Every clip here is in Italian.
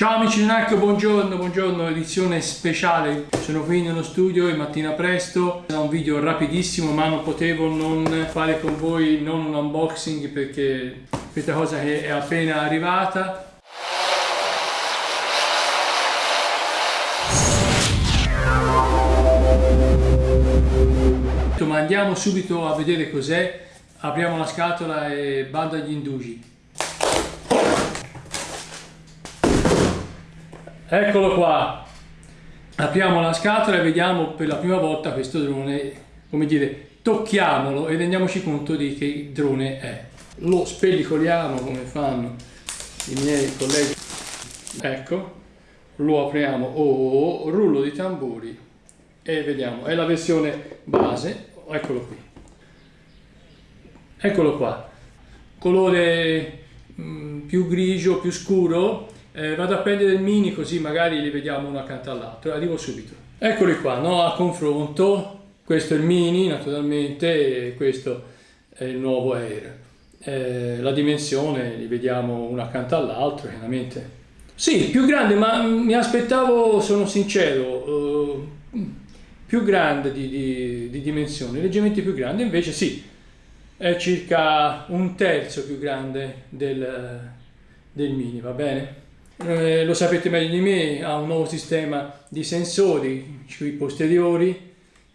Ciao amici di NAC, buongiorno, buongiorno, edizione speciale. Sono qui nello studio e mattina presto. Sarà un video rapidissimo ma non potevo non fare con voi non un unboxing perché questa cosa che è appena arrivata. Ma andiamo subito a vedere cos'è. Apriamo la scatola e bando agli indugi. Eccolo qua. Apriamo la scatola e vediamo per la prima volta questo drone, come dire, tocchiamolo e rendiamoci conto di che drone è. Lo spellicoliamo come fanno i miei colleghi. Ecco, lo apriamo, oh, rullo di tamburi e vediamo, è la versione base, eccolo qui. Eccolo qua, colore mh, mm, più grigio, più scuro, eh, vado a prendere il mini così magari li vediamo uno accanto all'altro, arrivo subito. Eccoli qua, no? a confronto, questo è il mini naturalmente e questo è il nuovo Air. Eh, la dimensione li vediamo uno accanto all'altro chiaramente. Sì, più grande, ma mi aspettavo, sono sincero, uh, più grande di, di, di dimensioni, leggermente più grande, invece sì, è circa un terzo più grande del, del mini, va bene? Eh, lo sapete meglio di me, ha un nuovo sistema di sensori qui posteriori,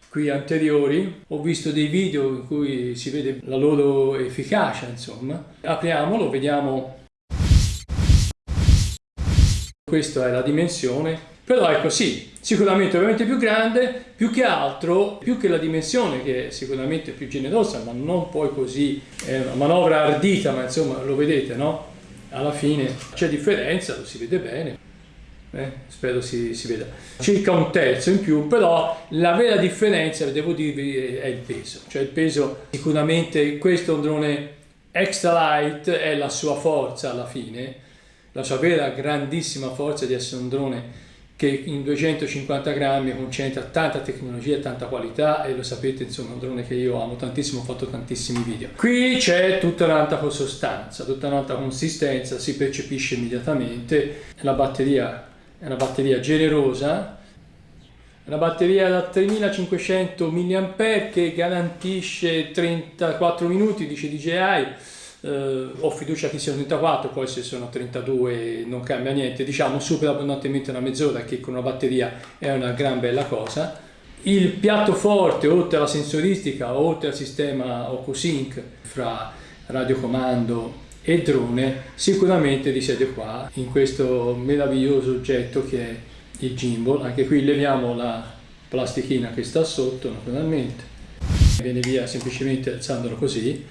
qui anteriori. Ho visto dei video in cui si vede la loro efficacia, insomma. Apriamolo, vediamo. Questa è la dimensione. Però ecco sì, sicuramente ovviamente più grande, più che altro, più che la dimensione che è sicuramente più generosa, ma non poi così, è una manovra ardita, ma insomma lo vedete, no? Alla fine c'è differenza, lo si vede bene, eh, spero si, si, veda, circa un terzo in più, però la vera differenza, devo dirvi, è il peso, cioè il peso sicuramente questo drone extra light, è la sua forza alla fine, la sua vera grandissima forza di essere un drone che in 250 grammi concentra tanta tecnologia, tanta qualità e lo sapete insomma è un drone che io amo tantissimo, ho fatto tantissimi video. Qui c'è tutta un'altra sostanza, tutta un'altra consistenza, si percepisce immediatamente, la batteria è una batteria generosa, una batteria da 3500 mAh che garantisce 34 minuti, dice DJI, Uh, ho fiducia che siano 34, poi se sono 32 non cambia niente, diciamo supera abbondantemente una mezz'ora che con una batteria è una gran bella cosa. Il piatto forte, oltre alla sensoristica, oltre al sistema OcuSync fra radiocomando e drone, sicuramente risiede qua, in questo meraviglioso oggetto che è il gimbal. Anche qui leviamo la plastichina che sta sotto naturalmente, viene via semplicemente alzandolo così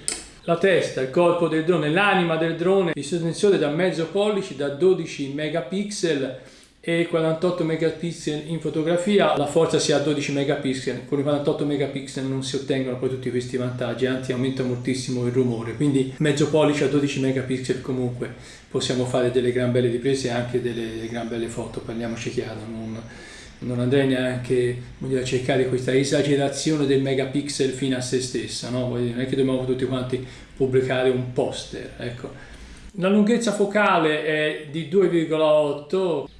la testa, il corpo del drone, l'anima del drone, il sensore da mezzo pollice da 12 megapixel e 48 megapixel in fotografia, la forza sia a 12 megapixel, con i 48 megapixel non si ottengono poi tutti questi vantaggi, anzi aumenta moltissimo il rumore, quindi mezzo pollice a 12 megapixel comunque possiamo fare delle gran belle riprese e anche delle gran belle foto, parliamoci chiaro, non, non andrei neanche dire, a cercare questa esagerazione del megapixel fino a se stessa, no? non è che dobbiamo tutti quanti pubblicare un poster. Ecco. La lunghezza focale è di 2,8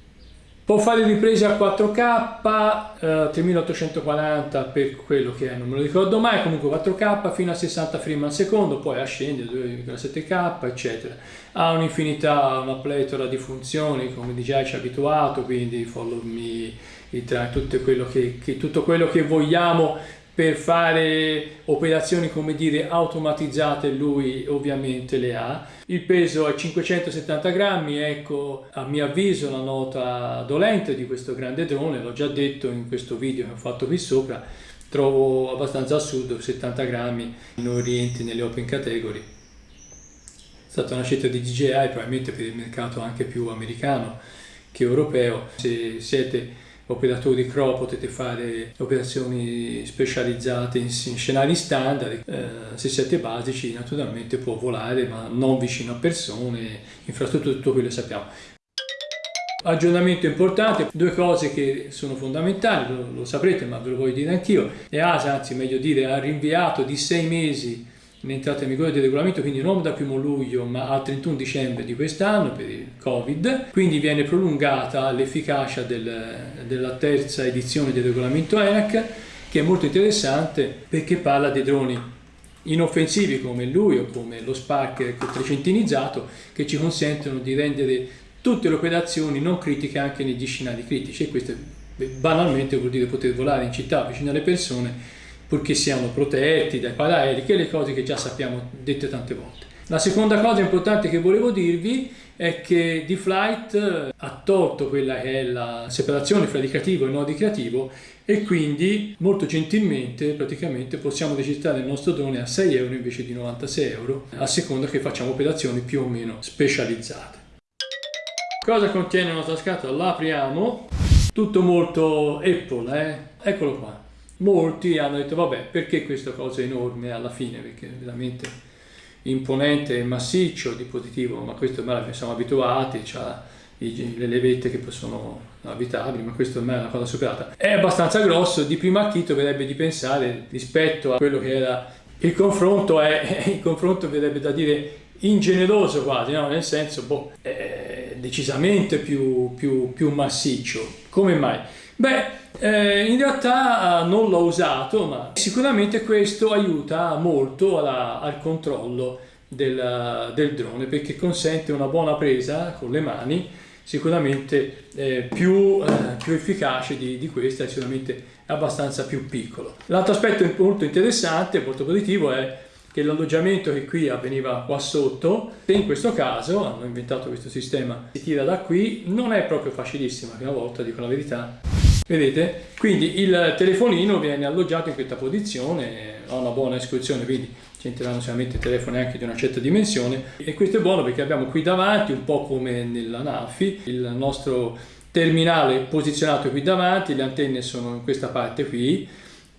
Può fare riprese a 4K, eh, 3840 per quello che è, non me lo ricordo mai, comunque 4K fino a 60 frame al secondo, poi ascende 2,7K, eccetera. Ha un'infinità, una pletora di funzioni, come già ci ha abituato, quindi follow me, tutto quello che, che, tutto quello che vogliamo per fare operazioni come dire automatizzate lui ovviamente le ha. Il peso è 570 grammi ecco a mio avviso la nota dolente di questo grande drone l'ho già detto in questo video che ho fatto qui sopra trovo abbastanza assurdo 70 grammi non rientri nelle open category. È stata una scelta di DJI probabilmente per il mercato anche più americano che europeo. Se siete operatori CRO potete fare operazioni specializzate in, scenari standard, eh, se siete basici naturalmente può volare ma non vicino a persone, infrastrutture, tutto quello che sappiamo. Aggiornamento importante, due cose che sono fondamentali, lo, lo saprete ma ve lo voglio dire anch'io, EASA, anzi meglio dire, ha rinviato di sei mesi entrata in vigore del regolamento, quindi non da 1 luglio ma al 31 dicembre di quest'anno per il Covid, quindi viene prolungata l'efficacia del, della terza edizione del regolamento ENAC che è molto interessante perché parla dei droni inoffensivi come lui o come lo Spark trecentinizzato che ci consentono di rendere tutte le operazioni non critiche anche negli scenari critici. E questo banalmente vuol dire poter volare in città vicino alle persone purché siano protetti dai paraerei, che le cose che già sappiamo dette tante volte. La seconda cosa importante che volevo dirvi è che D-Flight ha tolto quella che è la separazione fra ricreativo e non ricreativo e quindi molto gentilmente praticamente possiamo registrare il nostro drone a 6 euro invece di 96 euro a seconda che facciamo operazioni più o meno specializzate. Cosa contiene la nostra scatola? La apriamo, tutto molto Apple, eh? eccolo qua. Molti hanno detto vabbè perché questa cosa enorme alla fine perché è veramente imponente e massiccio dispositivo ma questo ormai siamo abituati, ha le levette che sono abitabili, ma questo ormai è una cosa superata. È abbastanza grosso, di primo acchito verrebbe di pensare rispetto a quello che era il confronto, è, il confronto verrebbe da dire ingeneroso quasi, no? nel senso boh, decisamente più, più, più massiccio. Come mai? Beh, eh, in realtà non l'ho usato, ma sicuramente questo aiuta molto alla, al controllo del, del drone perché consente una buona presa con le mani sicuramente eh, più, eh, più, efficace di, di, questa è sicuramente abbastanza più piccolo. L'altro aspetto molto interessante, molto positivo è che l'alloggiamento che qui avveniva qua sotto, in questo caso hanno inventato questo sistema, si tira da qui, non è proprio facilissimo, la prima volta dico la verità. Vedete? Quindi il telefonino viene alloggiato in questa posizione, ha una buona iscrizione, quindi ci entreranno sicuramente telefoni anche di una certa dimensione e questo è buono perché abbiamo qui davanti un po' come nella NAFI il nostro terminale posizionato qui davanti le antenne sono in questa parte qui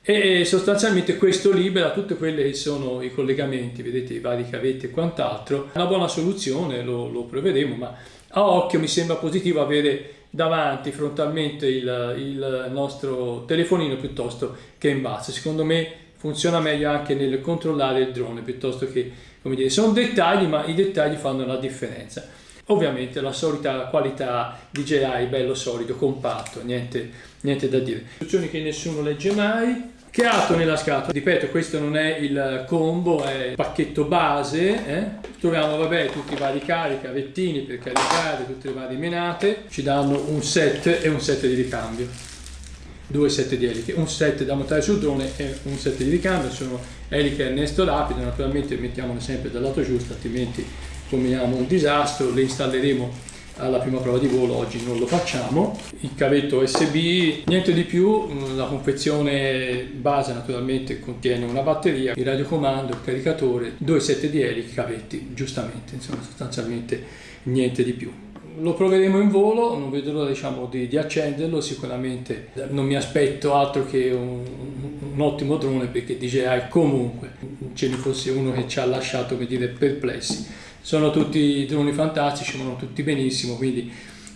e sostanzialmente questo libera tutti quelli che sono i collegamenti vedete i vari cavetti e quant'altro una buona soluzione lo, lo proveremo ma a occhio mi sembra positivo avere davanti frontalmente il, il nostro telefonino piuttosto che in basso secondo me funziona meglio anche nel controllare il drone piuttosto che, come dire, sono dettagli ma i dettagli fanno la differenza. Ovviamente la solita qualità DJI, bello solido, compatto, niente, niente da dire. Istruzioni che nessuno legge mai. Che altro nella scatola? Ripeto, questo non è il combo, è il pacchetto base. Eh? Troviamo, vabbè, tutti i vari carichi, cavettini per caricare, tutte le varie menate. Ci danno un set e un set di ricambio due set di eliche, un set da montare sul drone e un set di ricambio, sono eliche a innesto rapido, naturalmente mettiamole sempre dal lato giusto, altrimenti combiniamo un disastro, le installeremo alla prima prova di volo, oggi non lo facciamo. Il cavetto USB, niente di più, la confezione base naturalmente contiene una batteria, il radiocomando, il caricatore, due set di eliche, cavetti, giustamente, insomma sostanzialmente niente di più lo proveremo in volo, non vedo l'ora diciamo, di, di, accenderlo, sicuramente non mi aspetto altro che un, un ottimo drone perché DJI comunque ce ne fosse uno che ci ha lasciato dire, perplessi. Sono tutti droni fantastici, vanno tutti benissimo, quindi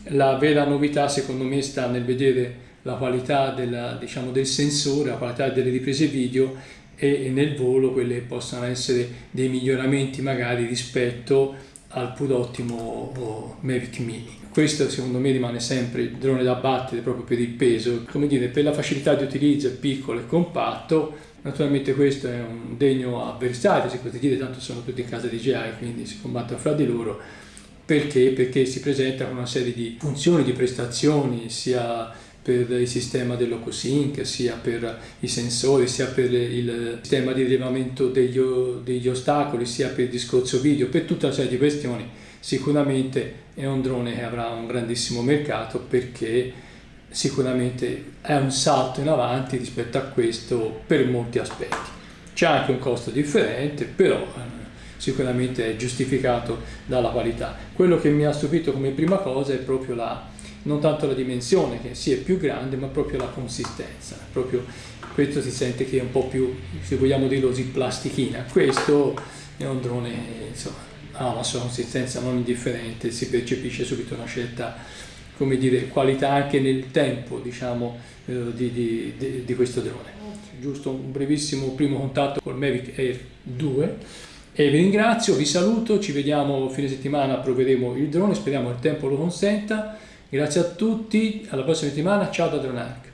la vera novità secondo me sta nel vedere la qualità della, diciamo, del sensore, la qualità delle riprese video e, e nel volo quelle possono essere dei miglioramenti magari rispetto al pur ottimo Mavic Mini. Questo secondo me rimane sempre il drone da battere proprio per il peso, come dire, per la facilità di utilizzo è piccolo e compatto, naturalmente questo è un degno avversario, si potrebbe dire, tanto sono tutti in casa di GI, quindi si combattono fra di loro, perché? Perché si presenta con una serie di funzioni, di prestazioni, sia per il sistema dell'OcoSync, sia per i sensori, sia per il sistema di rilevamento degli, degli, ostacoli, sia per il discorso video, per tutta una serie di questioni, sicuramente è un drone che avrà un grandissimo mercato perché sicuramente è un salto in avanti rispetto a questo per molti aspetti. C'è anche un costo differente, però eh, sicuramente è giustificato dalla qualità. Quello che mi ha stupito come prima cosa è proprio la non tanto la dimensione che sì è più grande ma proprio la consistenza proprio questo si sente che è un po' più se vogliamo dirlo così plastichina questo è un drone insomma ha una sua consistenza non indifferente si percepisce subito una scelta come dire, qualità anche nel tempo diciamo, eh, di, di, di, questo drone. Giusto un brevissimo primo contatto col Mavic Air 2 e vi ringrazio, vi saluto, ci vediamo fine settimana, proveremo il drone, speriamo il tempo lo consenta. Grazie a tutti, alla prossima settimana, ciao da Dronarc.